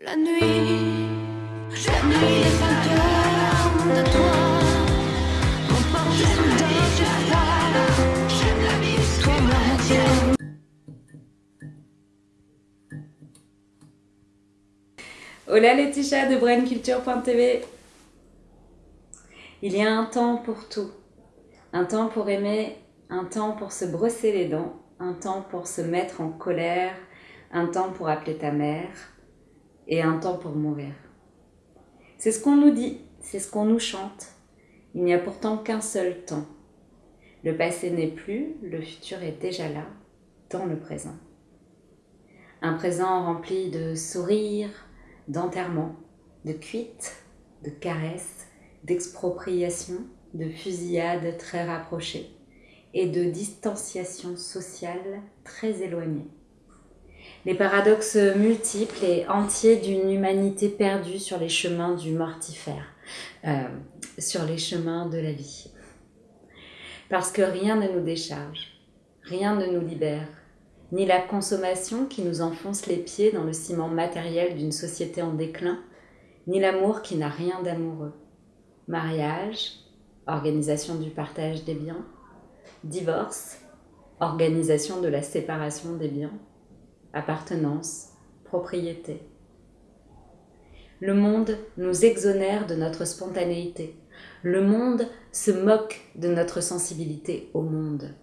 La nuit, la nuit de toi. M'emporte déjà là J'aime la vie, Hola Laetitia de brainculture.tv Il y a un temps pour tout. Un temps pour aimer, un temps pour se brosser les dents, un temps pour se mettre en colère, un temps pour appeler ta mère, et un temps pour mourir. C'est ce qu'on nous dit, c'est ce qu'on nous chante. Il n'y a pourtant qu'un seul temps. Le passé n'est plus, le futur est déjà là, dans le présent. Un présent rempli de sourires, d'enterrement, de cuites, de caresses, d'expropriation, de fusillades très rapprochées et de distanciation sociale très éloignée. Les paradoxes multiples et entiers d'une humanité perdue sur les chemins du mortifère, euh, sur les chemins de la vie. Parce que rien ne nous décharge, rien ne nous libère, ni la consommation qui nous enfonce les pieds dans le ciment matériel d'une société en déclin, ni l'amour qui n'a rien d'amoureux. Mariage, organisation du partage des biens, divorce, organisation de la séparation des biens, appartenance, propriété. Le monde nous exonère de notre spontanéité. Le monde se moque de notre sensibilité au monde.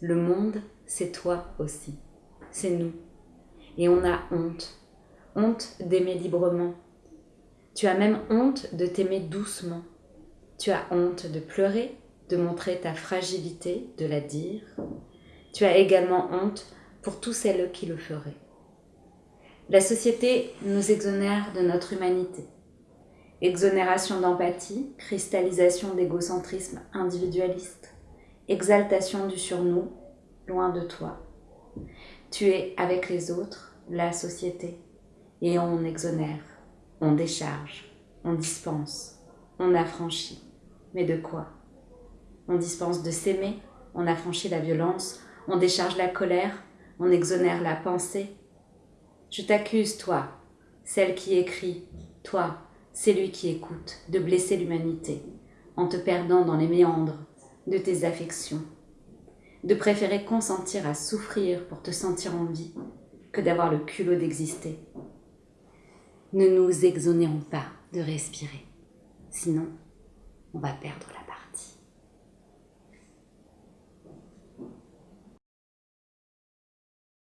Le monde, c'est toi aussi c'est nous. Et on a honte. Honte d'aimer librement. Tu as même honte de t'aimer doucement. Tu as honte de pleurer, de montrer ta fragilité, de la dire. Tu as également honte pour tous celles qui le feraient. La société nous exonère de notre humanité. Exonération d'empathie, cristallisation d'égocentrisme individualiste, exaltation du surnom, loin de toi. Tu es avec les autres, la société, et on exonère, on décharge, on dispense, on affranchit. Mais de quoi? On dispense de s'aimer, on affranchit la violence, on décharge la colère, on exonère la pensée. Je t'accuse, toi, celle qui écrit, toi, celui qui écoute, de blesser l'humanité, en te perdant dans les méandres de tes affections de préférer consentir à souffrir pour te sentir en vie que d'avoir le culot d'exister. Ne nous exonérons pas de respirer, sinon on va perdre la